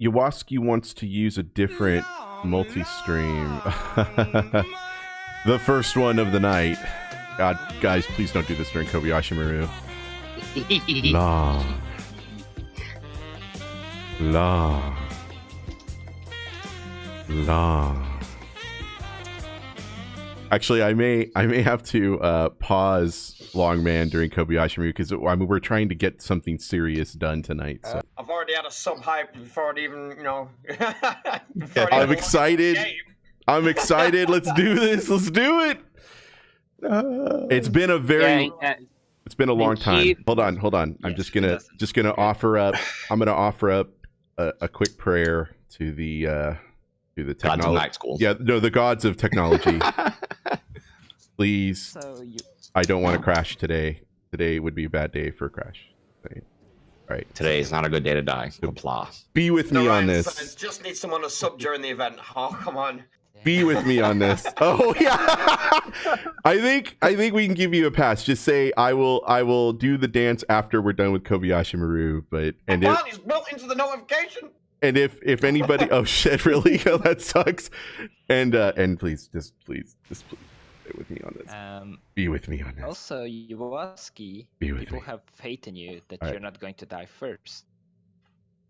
Yawaski wants to use a different multi-stream. the first one of the night. God, guys, please don't do this during Kobayashi Maru. La. La. La. Actually, I may I may have to uh, pause Longman during Kobayashi Maru because I mean we're trying to get something serious done tonight. So I've already had a sub hype before it even, you know. before it I'm excited. I'm excited. Let's do this. Let's do it. Uh, It's been a very Yeah, uh, it's been a long time. he- Hold on, hold on. I'm just gonna just gonna offer up. I'm gonna offer up a, a quick prayer to the uh to the Gods technology. school. Yeah, no, the gods of technology. Please, So you I don't want to crash today. Today would be a bad day for a crash. Right. All right. Today is not a good day to die. Applause. Be with The me on this. says, Just need someone to sub during the event. Oh, come on. Be with me on this. Oh yeah. I think I think we can give you a pass. Just say I will I will do the dance after we're done with Kobayashi Maru. But and if Wow, he's built into the notification. and if if anybody oh shit really oh, that sucks. And uh and please just please just please stay with me on this. um Be with me on this. also Yawaski, Be with people me. have faith in you that Alright. you're not going to die first.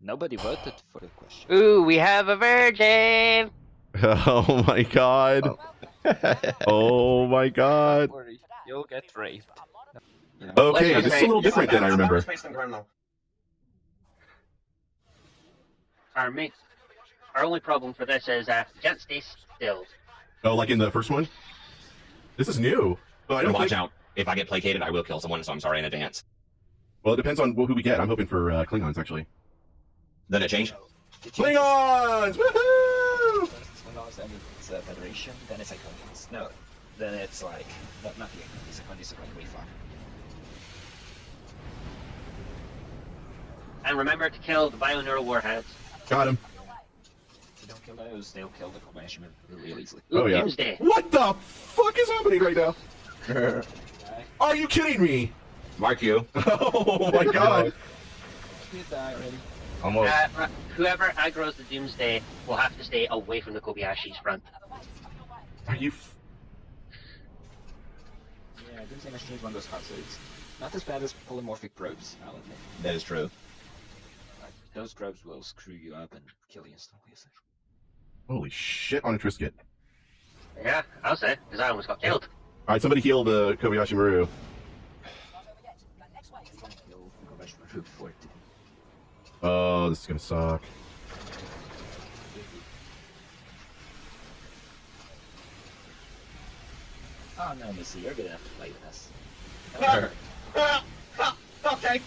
Nobody voted for the question. Ooh, we have a virgin. Oh my god. Oh my god. Don't worry, you'll get raped. You know? Okay, this is a little different than I remember. Space and ground now. Our main, our only problem for this is uh, can't stay still. Oh, like in the first one? This is new. But I don't watch think... out. If I get placated, I will kill someone, so I'm sorry in advance. Well, it depends on who we get. I'm hoping for uh, Klingons, actually. Then it changed. Klingons! Woohoo! First Klingons, then it's uh, Federation, then it's Iconians. No, then it's like, not, not the Iconians, Iconians are like way far. And remember to kill the bioneural warheads. Got him. If you don't kill those, they'll kill the Kobayashi Maru real easily. Oh, yeah. Doomsday. What the fuck is happening right now? Are you kidding me? Mark you. Oh my god. You die already. Almost. Uh, whoever aggroes the Doomsday will have to stay away from the Kobayashi's front. Are you... F- Yeah, Doomsday Machine is one of those cards, so it's not as bad as polymorphic probes, I'll admit. That is true. Like, those probes will screw you up and kill you instantly. essentially. Holy shit on a Triscuit. Yeah, I'll say, because I almost got killed. Alright, somebody heal the Kobayashi Maru. Kill the Kobayashi Maru before it Oh, this is gonna suck. Oh no, Missy, you're gonna have to play with us. Ah, ah, okay,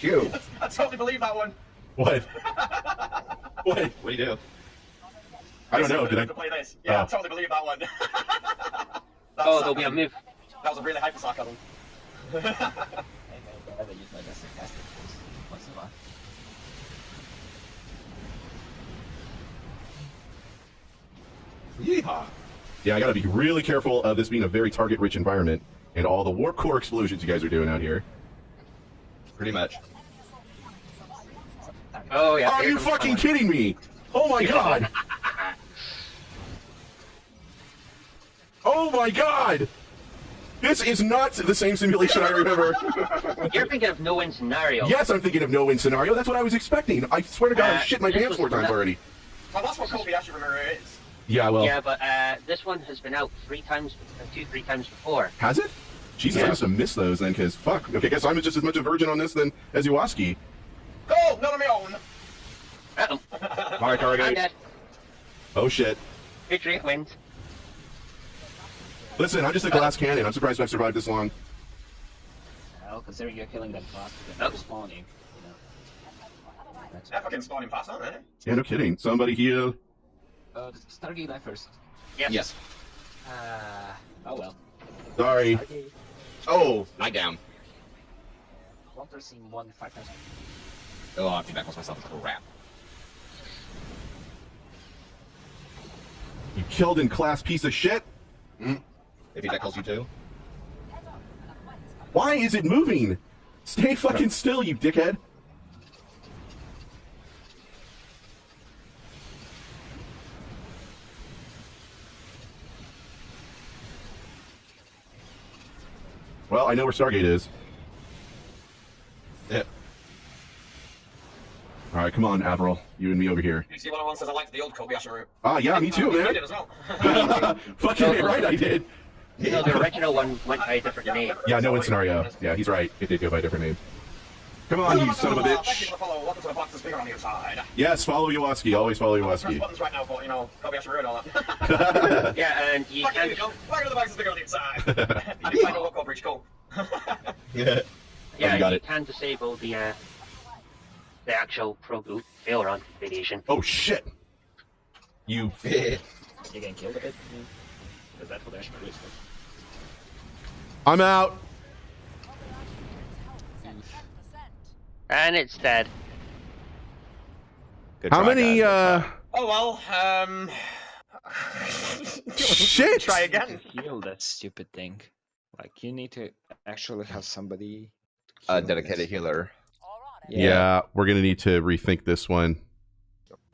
Q. I totally believe that one. What? what? What do you do? I don't know, did I... Oh. to play this. Yeah, I Oh. totally believe that one. That's Oh, there'll be a sarcasm. move. That was a really hyper sarcasm. Hey man, I rather use my best sarcastic voice once in a while. Yeehaw. Yeah, I gotta be really careful of this being a very target-rich environment and all the warp core explosions you guys are doing out here. Pretty much. Oh, yeah. Are you fucking someone. kidding me? Oh my god! Oh my god! This is not the same simulation I remember. You're thinking of no win scenario. yes, I'm thinking of no-win scenario. That's what I was expecting. I swear to God, I Uh, shit my pants four times already. well, that's what Kobayashi Maru is. Yeah, well, Yeah, but uh, this one has been out three times, uh, two, three times before. has it? Jesus, I must have missed those then, because fuck. Okay, guess I'm just as much a virgin on this than as Iwaski. Go, none of my own. Uh-oh. Alright, alright, I'm guys. dead. Oh shit. Victory wins. Listen, I'm just a glass cannon. I'm surprised I've survived this long. Well, considering you're killing them faster than Oh. they're spawning, you know. That's Yeah, fucking spawning fast, aren't they? Yeah, no kidding. Somebody heal. Uh, Stargate die first. Yes. Yes. Uh, oh well. Sorry. Stargate. Oh, night down. Walter seen one five times. Oh, I have to back myself. a Crap. You killed in class piece of shit. If that tackles you too. Why is it moving? Stay fucking still, you dickhead. Well, I know where Stargate is. Yeah. All right, come on, Averil. You and me over here. You see, one says I liked the old Kobayashi route. Ah, yeah, me too, man. You did as well. Fucking right, I did. No, the original one went by a different name. Yeah, no-win scenario. Yeah, he's right. It did go by a different name. Come on, you son of a Thank bitch. for following. Welcome to the box that's bigger on the inside. Yes, follow Yawaski. Always follow Press Yawaski. buttons right now for, you know, Kobayashi route and all that. Yeah, and you can we go. Why are the box that's bigger on the inside? I didn't find a local breach. Cool. Yeah. yeah, you got you can disable the uh, the actual pro boot failure on radiation. Oh shit! You. You're getting killed a bit? Because that's what Ashmore is. I'm out. And it's dead. Good How try, many? guys. uh Oh well, um. Shit! Try again. heal that stupid thing. Like you need to actually have somebody. A dedicated this. healer. Yeah. we're gonna need to rethink this one.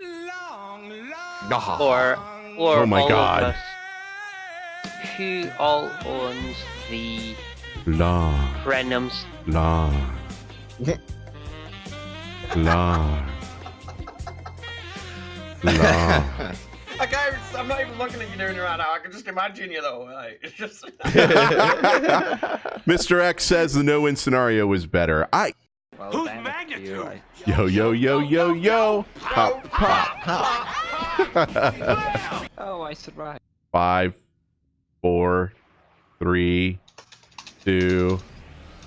Long, Or, or Oh my all God. Of us who all owns the La Renums? la la la. I can't, I'm not even looking at you doing it right now. I can just imagine you though. Like, it's just. Mr. X says the no-win scenario was better. I Well, Who's magnitude? I... yo yo yo yo yo pop pop. Oh, I survived. Five, four, three, two,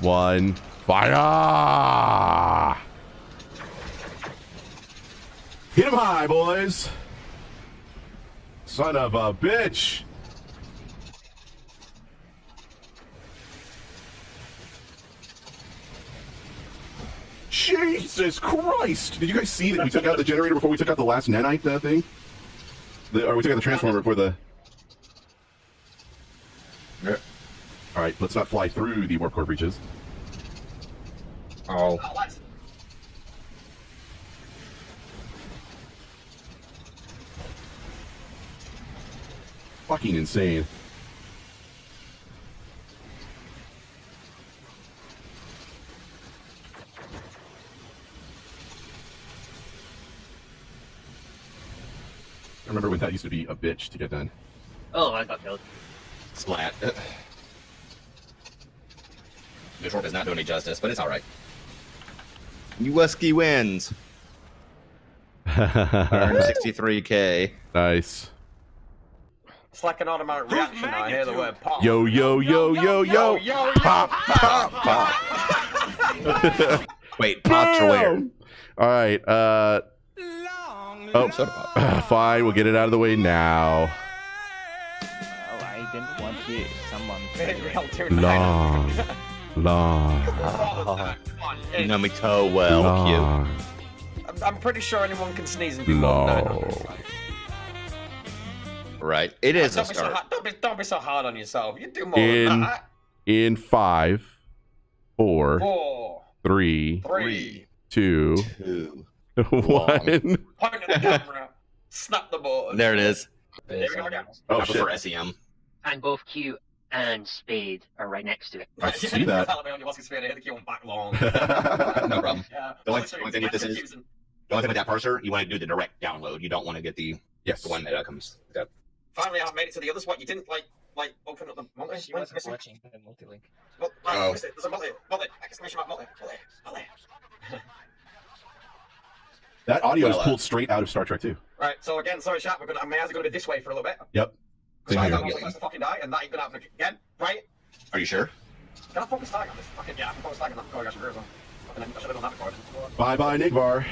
one. Fire! Hit him high, boys. Son of a bitch. Jesus Christ! Did you guys see that we took out the generator before we took out the last nanite uh, thing? The, or we took out the transformer before the. Yeah. All right, let's not fly through the warp core breaches. Oh. Oh. Fucking insane. I remember when that used to be a bitch to get done. Oh, I got killed. Splat. The short does not do any justice, but it's alright. Uweski wins. Earned 63k. nice. It's like an automatic reaction. I hear the word pop. Yo yo yo yo yo. yo, yo, Pop pop Pop. Wait, pop to where? All right. Uh. Oh, Soda pop. fine. We'll get it out of the way now. Well, I didn't want you, someone. Long, long, Come You know me so well, long, I'm, I'm pretty sure anyone can sneeze and people won't know. long. cute. Right. It is a Don't be, so start. hard, don't, be, don't be so hard on yourself. You do more In- than that. In five, four, Four, three, three, two, Two. one. point at the camera, snap the board. There it is. There we go. Oh I shit! prefer SEM. And both Q and Spade are right next to it. I see that. Tell me on your Oscar sphere, hit the key on back long. No problem. Yeah. The only- Literally, only thing with this is- confusing. The only thing with that parser, you want to do the direct download. You don't want to get the, Yes. the one that uh, comes. That, Finally, I made it to the other spot. You didn't like like open up the multi. She When's wasn't missing? watching the multi-link. Well, right, Oh. There's a multi. Multi. Exclamation mark. Multi. Multi. Multi. That audio is Well, uh, pulled straight out of Star Trek 2. Right. So again, sorry, chat. We're gonna. My eyes are gonna be this way for a little bit. Yep. Because Same I here. don't want to fucking die, and that ain't gonna happen again. Right? are you sure? Can I focus tag on this? Fucking yeah, I can focus tag on that. Oh, I should have done. Fucking, I should have done that before. Bye bye, Nigvar.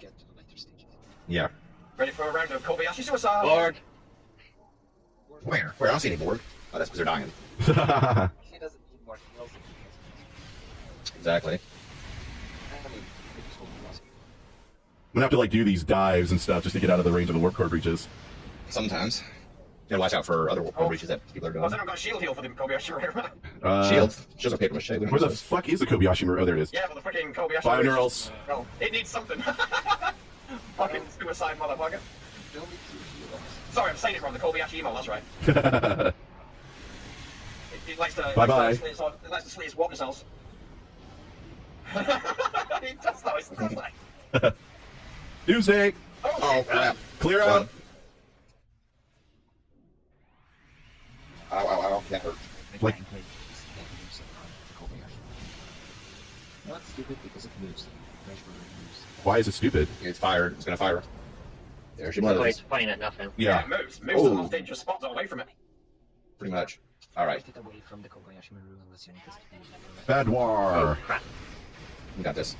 Get to the later stages. Yeah. Ready for a round of Kobayashi suicide? Lord, Where? Where? I don't see any board. Oh, that's because they're dying. He doesn't need more. Exactly. I mean, it's so awesome. I'm gonna have to like do these dives and stuff just to get out of the range of the warp core breaches. Sometimes. You gotta watch out for other warp Oh. breaches that people are I was doing. got a shield heal for the Kobayashi right? Uh, Shield. Shields are paper mache. Where the use fuck is the Kobayashi Maru? Oh, there it is. Yeah, but the freaking Kobayashi. Maru. Bioneurals. Well, it needs something. fucking suicide, motherfucker. Don't need to heal us. Sorry, I'm saying it wrong. The Kobayashi emo. That's right. Bye It, it likes to. Bye-bye. Likes to, slit its- it likes to slit its water cells. it does though. It's does like. Tuesday. Oh, crap. Clear Done. out. Ow, ow, ow. That hurt. Like- Gameplay is that moves on the Kobayashi. Not stupid because it moves. Crash Burger moves. Why is it stupid? It's fired. It's gonna fire. There she So it's blows. fine at nothing. Yeah, Yeah. it moves. Moves to the Oh. most dangerous spot away from it. Pretty much. All right. Get away from the Kobayashi Maru unless you need this to be Bad Oh war. crap. We got this.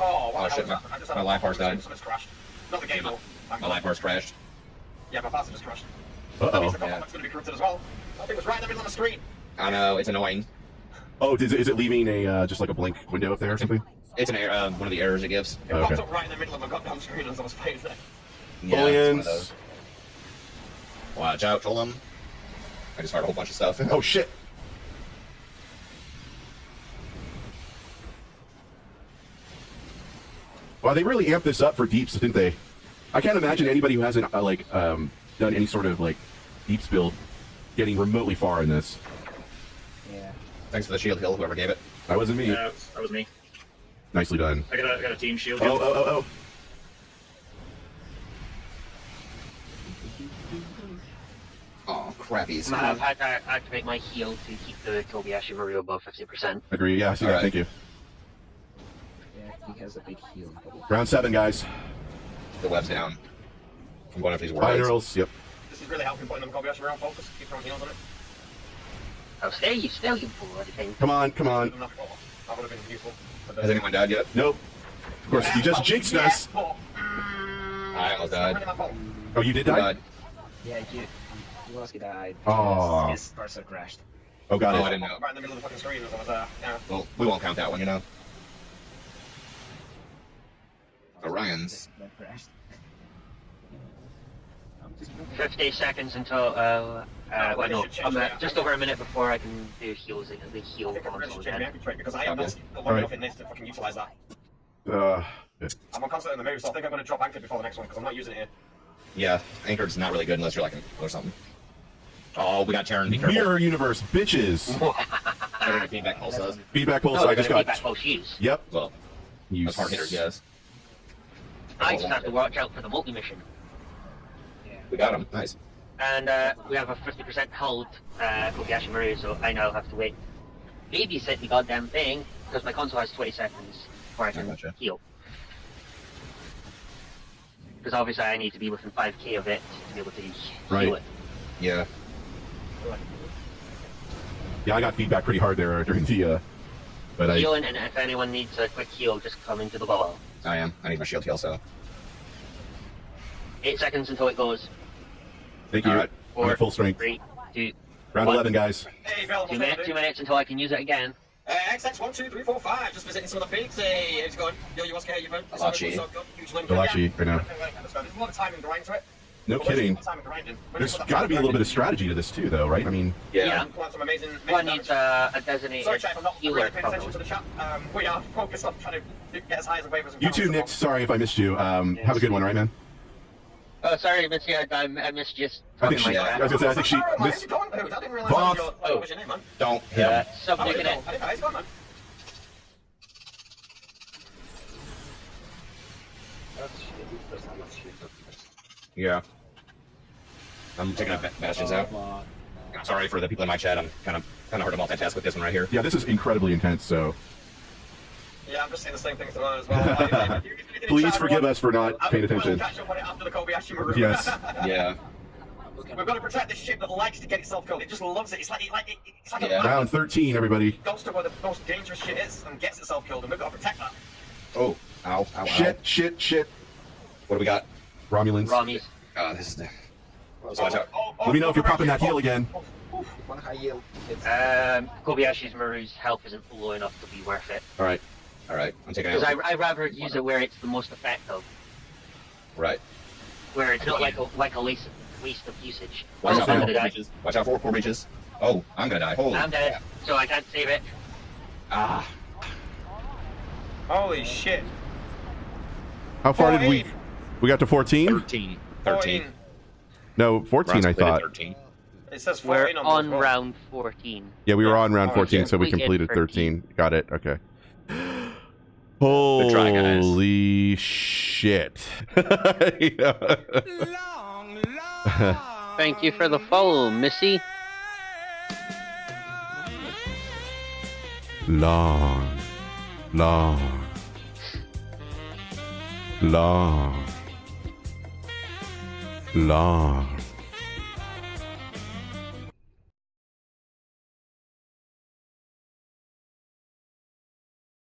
Oh, Oh, shit, my- I just had my life bar's died. Crashed. Not the game though. Thank My life bar's crashed. Yeah, my pasta just crashed. Uh That means oh. the Yeah. combat's going to be corrupted as well. That thing was right in the middle of the screen. I know. It's annoying. Oh, is it, is it leaving a uh, just like a blank window up there or something? It's an error. Uh, one of the errors it gives. It Okay. popped up right in the middle of my goddamn screen as I was playing there. Yeah, it's one of Bullions. those. Watch out, troll them. I just fired a whole bunch of stuff. Oh shit. Well, they really amped this up for deeps, didn't they? I can't imagine anybody who hasn't uh, like um, done any sort of like deeps build getting remotely far in this. Yeah. Thanks for the shield hill, whoever gave it. That wasn't me. Yeah, that was me. Nicely done. I got a, I got a team shield. Oh, oh, oh, oh. Oh, crappies. I've had to activate my heal to keep the Kobayashi Maru above 50%. Agree. Yeah, I see that. Alright. Thank you. Yeah, he has a big heal. Round seven, guys. The web's down. I'm going after these worlds. Finals. Yep. This is really helping putting them Kobayashi around focus. Keep throwing heals on it. Oh, stay you, still you bloody thing. Come on, come on. That would have been useful. Uh, Has anyone died yet? Nope. Of course, you just jinxed yeah, us. but, mm, I almost died. really my fault. Oh, you did die? Yeah, you. Iwaski died. Aw. His parser crashed. Oh, got Oh, it. I didn't know. Right in the middle of the fucking screen was there. Yeah. Well, we won't count that one, you know. Orion's. That crashed. I'm just 50 seconds until, uh, uh, well, no, I'm at just over a minute before I can do heals, the I heal I'm ready console my again. trait because I am Okay. not long Alright. enough in this to fucking utilize that. Uh, I'm on constant in the move, so I think I'm going to drop Anchor before the next one because I'm not using it here. Yeah, anchored's not really good unless you're like a or something. Oh, we got Terran. Be careful. mirror universe, bitches. Terran and feedback pulse does. Feedback pulse. No, I I just got got. feedback pulse use. Yep. Well, You that's hard hitter, yes. I just have to watch out for the multi-mission. We got him. Nice. And, uh, we have a 50% hold, uh, Kobayashi Maru, so I now have to wait. Babysit the goddamn thing, because my console has 20 seconds before I can gotcha. heal. Because obviously I need to be within 5k of it to be able to heal Right. it. Yeah. Yeah, I got feedback pretty hard there during the. Uh, but I. Healing, and if anyone needs a quick heal, just come into the bubble. I am. I need my shield heal, so. Eight seconds until it goes. Thank you. Alright. I'm full strength. Three, two, Round one. 11, guys. Hey, available two minutes, two minutes until I can use it again. Uh, XX12345, just visiting some of the peaks. Hey, how's it going? Yo, you okay? You been? Malachi. So good. Huge link. Malachi, I know. There's a lot of time and grind to it. No But kidding. a lot of time and grinding. When There's you put that got to be a little bit of strategy to this too, though, right? I mean, Yeah. Yeah. and plant some amazing, amazing One damage. needs uh, a designated Sorry, chat, I'm not healer, really paying attention to the chat. Um, we are focused on trying to get as high as the waivers. and you too, Nick. Sorry if I missed you. Um, have a good one, all right, man? Oh, sorry, Missy, I, I, I missed just I think she. like I was gonna say. I think she. possible. Miss, Where's he going, dude? I didn't realize Voth. that your, what was your name, man. Don't hit Uh, him. Oh, subject wait, it. I didn't know. He's gone, man. Yeah. I'm taking up bastions out. I'm sorry for the people in my chat. I'm kind of kind of hard to multitask with this one right here. yeah, this is incredibly intense. So Yeah, I'm just saying the same things to her as well. Like, if you- if you did in please forgive us for not I paying attention. catch up on it after the Kobayashi Yes. Yeah. We've got to protect this ship that likes to get itself killed. It just loves it. It's like, it, like it, it's like Yeah. a Round 13, everybody. goes to where the most dangerous shit is and gets itself killed, and we've got to protect that. Oh. Ow. Ow. Ow. Shit, shit, shit. What do we got? Romulans. Romies. Uh, this is the. So watch out. Oh, oh, Let me know if you're oh, popping that heal again. oh, oh. One high yield. Um, Kobayashi's Maru's health isn't low enough to be worth it. All right. All right, I'm taking. Because I rather use it where it's the most effective. Right. Where it's not like a like a waste of, waste of usage. Watch oh, out. Watch out for four breaches. Oh, I'm gonna die. Holy. I'm dead, so I can't save it. Ah. Holy shit. How far 14. did we? We got to 14? 13. 13. No, 14, I thought. 13. It says 14 we're on, on round 14. Yeah, we were on round 14, so we completed 13. Got it. Okay. Holy shit. Thank you for the follow, Missy. Long, long, long, long.